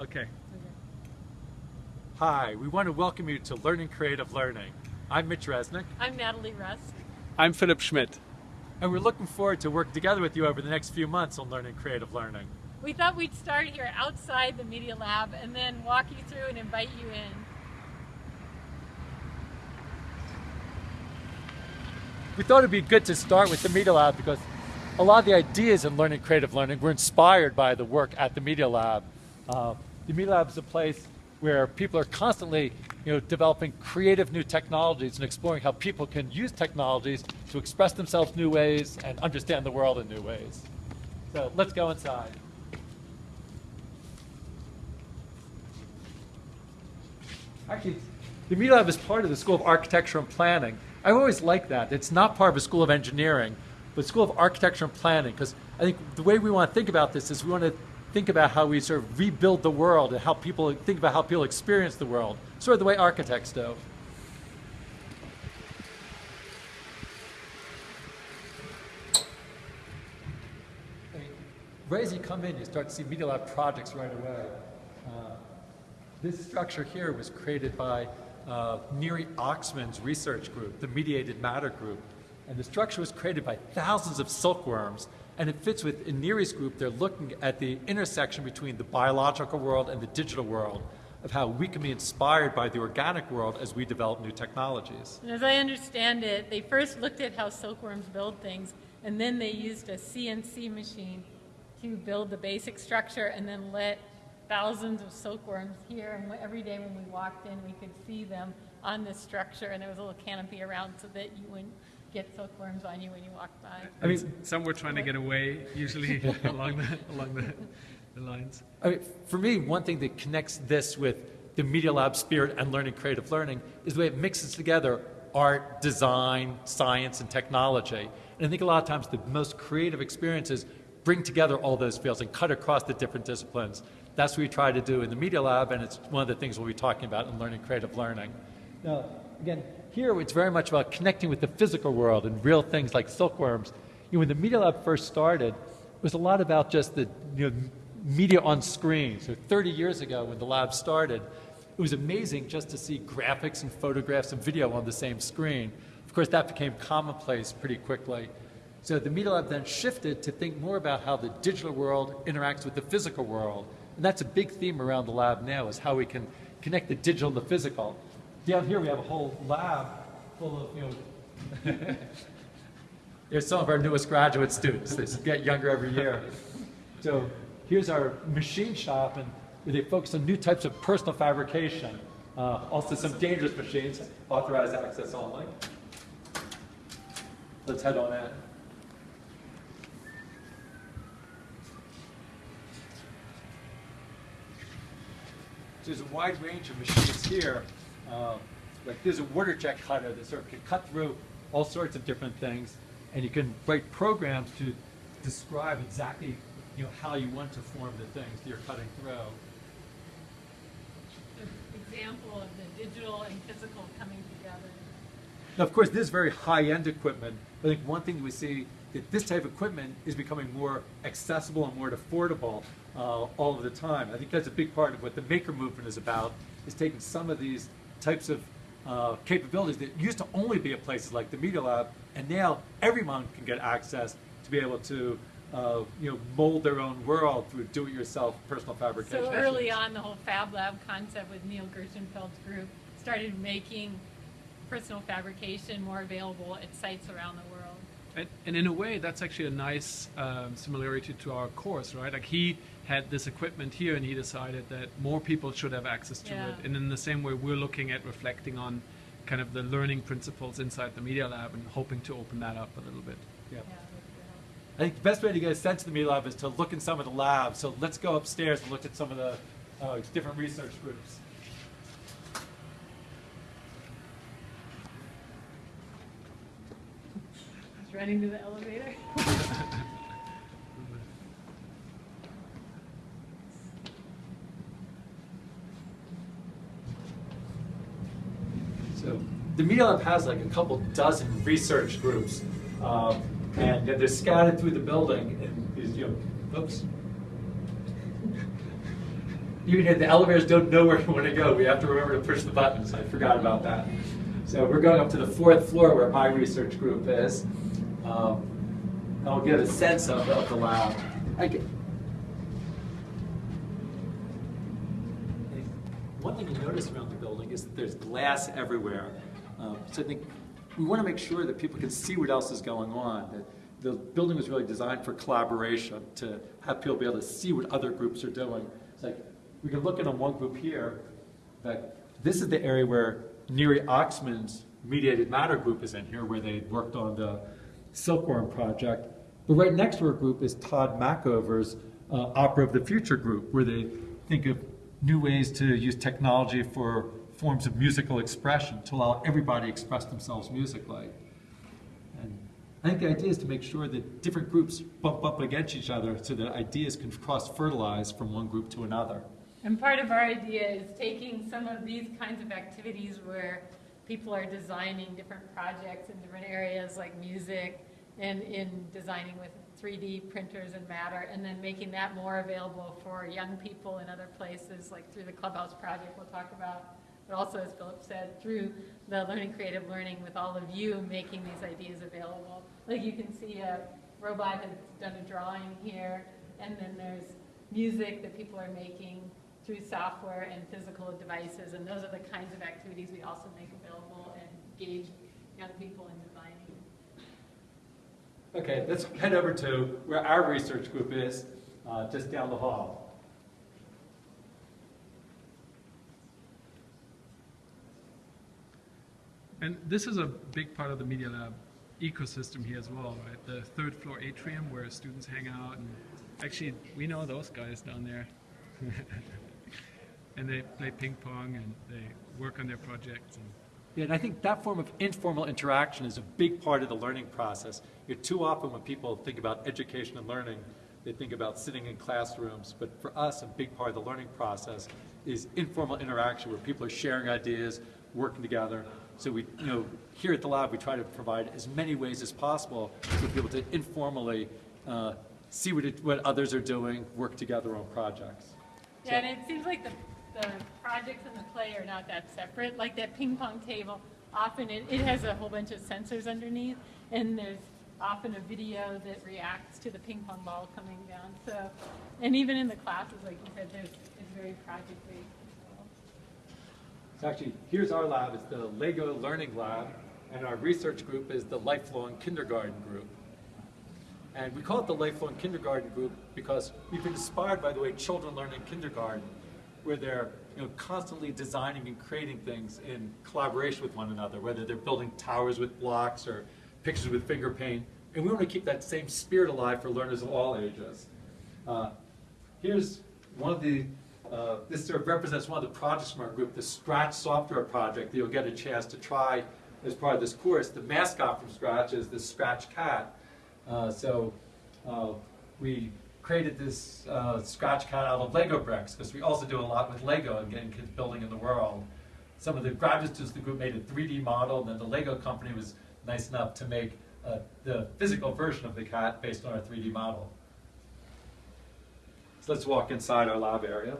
Okay. Hi, we want to welcome you to Learning Creative Learning. I'm Mitch Resnick, I'm Natalie Rusk. I'm Philipp Schmidt. and we're looking forward to working together with you over the next few months on Learning Creative Learning. We thought we'd start here outside the Media Lab and then walk you through and invite you in. We thought it'd be good to start with the Media Lab because a lot of the ideas in Learning Creative Learning were inspired by the work at the Media Lab. Uh, the Media Lab is a place where people are constantly you know, developing creative new technologies and exploring how people can use technologies to express themselves new ways and understand the world in new ways. So let's go inside. Actually, the Media Lab is part of the School of Architecture and Planning. I always like that. It's not part of a School of Engineering, but School of Architecture and Planning, because I think the way we want to think about this is we want to think about how we sort of rebuild the world and how people think about how people experience the world, sort of the way architects do. I mean, right as you come in, you start to see Media Lab projects right away. Uh, this structure here was created by uh, Neri Oxman's research group, the Mediated Matter Group. And the structure was created by thousands of silkworms. And it fits with, in Neri's group, they're looking at the intersection between the biological world and the digital world, of how we can be inspired by the organic world as we develop new technologies. And as I understand it, they first looked at how silkworms build things, and then they used a CNC machine to build the basic structure and then let thousands of silkworms here. And every day when we walked in, we could see them on this structure, and there was a little canopy around so that you wouldn't get silkworms on you when you walked by. I mean, Some were trying to get away, usually along the along the, the lines. I mean, for me, one thing that connects this with the Media Lab spirit and learning creative learning is the way it mixes together art, design, science, and technology. And I think a lot of times the most creative experiences bring together all those fields and cut across the different disciplines. That's what we try to do in the Media Lab, and it's one of the things we'll be talking about in learning creative learning. Now, again, here it's very much about connecting with the physical world and real things like silkworms. You know, when the Media Lab first started, it was a lot about just the you know, media on screen. So 30 years ago when the lab started, it was amazing just to see graphics and photographs and video on the same screen. Of course, that became commonplace pretty quickly. So the Media Lab then shifted to think more about how the digital world interacts with the physical world. And that's a big theme around the lab now is how we can connect the digital and the physical. Down here we have a whole lab full of, you know, Here's some of our newest graduate students. They get younger every year. So here's our machine shop, and they focus on new types of personal fabrication. Uh, also some dangerous machines, authorized access only. Let's head on in. So there's a wide range of machines here. Uh, like there's a water jet cutter that sort of can cut through all sorts of different things, and you can write programs to describe exactly you know how you want to form the things that you're cutting through. An example of the digital and physical coming together. Now, of course, this is very high-end equipment. I think one thing we see that this type of equipment is becoming more accessible and more affordable uh, all of the time. I think that's a big part of what the maker movement is about, is taking some of these types of uh, capabilities that used to only be at places like the Media Lab, and now everyone can get access to be able to uh, you know, mold their own world through do-it-yourself personal fabrication. So early on, the whole Fab Lab concept with Neil Gershenfeld's group started making personal fabrication more available at sites around the world. And, and in a way, that's actually a nice um, similarity to our course, right? Like he had this equipment here, and he decided that more people should have access to Yeah. it. And in the same way, we're looking at reflecting on kind of the learning principles inside the Media Lab and hoping to open that up a little bit. Yeah. Yeah. I think the best way to get a sense of the Media Lab is to look in some of the labs. So let's go upstairs and look at some of the uh, different research groups. Just running to the elevator. So the Media Lab has like a couple dozen research groups, um, and they're scattered through the building. And these, you know, oops. even if the elevators don't know where you want to go, we have to remember to push the buttons. I forgot about that. So we're going up to the fourth floor where my research group is. Um, I'll get a sense of, of the lab. I get, one thing you notice around the building is that there's glass everywhere. Um, so I think we want to make sure that people can see what else is going on. That the building was really designed for collaboration, to have people be able to see what other groups are doing. It's like we can look at on one group here. That this is the area where Neri Oxman's mediated matter group is in here, where they worked on the Silkworm project. But right next to our group is Tod Machover's uh, Opera of the Future group, where they think of new ways to use technology for forms of musical expression to allow everybody to express themselves musically. And I think the idea is to make sure that different groups bump up against each other so that ideas can cross-fertilize from one group to another. And part of our idea is taking some of these kinds of activities where people are designing different projects in different areas like music and in designing with 3D printers and matter, and then making that more available for young people in other places, like through the Clubhouse project we'll talk about, but also, as Philipp said, through the Learning Creative Learning with all of you making these ideas available. Like you can see a robot has done a drawing here, and then there's music that people are making through software and physical devices, and those are the kinds of activities we also make available and engage young people in designing. Okay, let's head over to where our research group is, uh, just down the hall. And this is a big part of the Media Lab ecosystem here as well, right? The third floor atrium where students hang out, and actually we know those guys down there. and they play ping pong and they work on their projects. And Yeah, and I think that form of informal interaction is a big part of the learning process. You know, too often when people think about education and learning, they think about sitting in classrooms. But for us, a big part of the learning process is informal interaction where people are sharing ideas, working together. So we, you know, here at the lab, we try to provide as many ways as possible for people to informally uh, see what, it, what others are doing, work together on projects. Yeah, and it seems like the, the projects and the play are not that separate. Like that ping pong table, often it, it has a whole bunch of sensors underneath, and there's often a video that reacts to the ping pong ball coming down. So, and even in the classes, like you said, there's it's very project based. So actually, here's our lab, it's the Lego Learning Lab, and our research group is the Lifelong Kindergarten Group. And we call it the Lifelong Kindergarten Group because we've been inspired by the way children learn in kindergarten, where they're you know, constantly designing and creating things in collaboration with one another, whether they're building towers with blocks or pictures with finger paint. And we want to keep that same spirit alive for learners of all ages. Uh, here's one of the uh, this sort of represents one of the projects from our group, the Scratch software project that you'll get a chance to try as part of this course. The mascot from Scratch is the Scratch Cat. Uh, so uh, we created this uh, Scratch Cat out of Lego bricks because we also do a lot with Lego and getting kids building in the world. Some of the graduate students of the group made a 3D model, and then the Lego company was nice enough to make uh, the physical version of the cat based on our 3D model. So let's walk inside our lab area.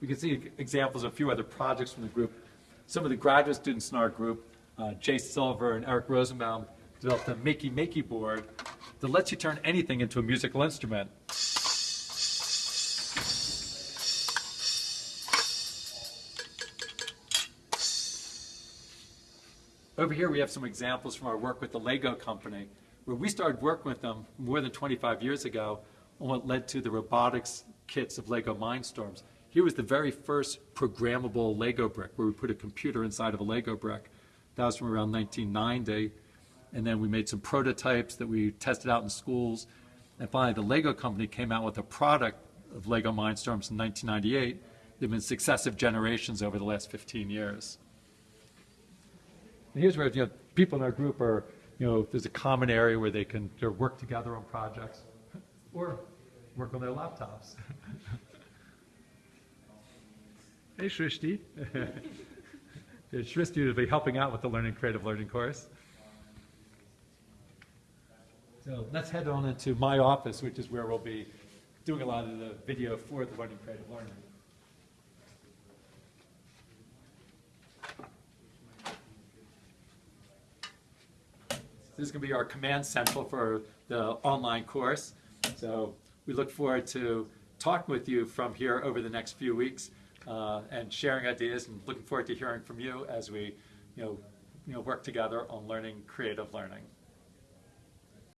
We can see examples of a few other projects from the group. Some of the graduate students in our group, uh, Jay Silver and Eric Rosenbaum, developed a Makey Makey board that lets you turn anything into a musical instrument. Over here we have some examples from our work with the Lego company, where we started working with them more than 25 years ago on what led to the robotics kits of Lego Mindstorms. Here was the very first programmable Lego brick, where we put a computer inside of a Lego brick. That was from around 1990. And then we made some prototypes that we tested out in schools. And finally, the Lego company came out with a product of Lego Mindstorms in 1998. There have been successive generations over the last 15 years. And here's where you know, people in our group are, you know, there's a common area where they can work together on projects or work on their laptops. hey, Shrishti. Shrishti will be helping out with the Learning Creative Learning course. So let's head on into my office, which is where we'll be doing a lot of the video for the Learning Creative Learning. This is going to be our command central for the online course. So we look forward to talking with you from here over the next few weeks uh, and sharing ideas and looking forward to hearing from you as we, you know, you know, work together on learning creative learning.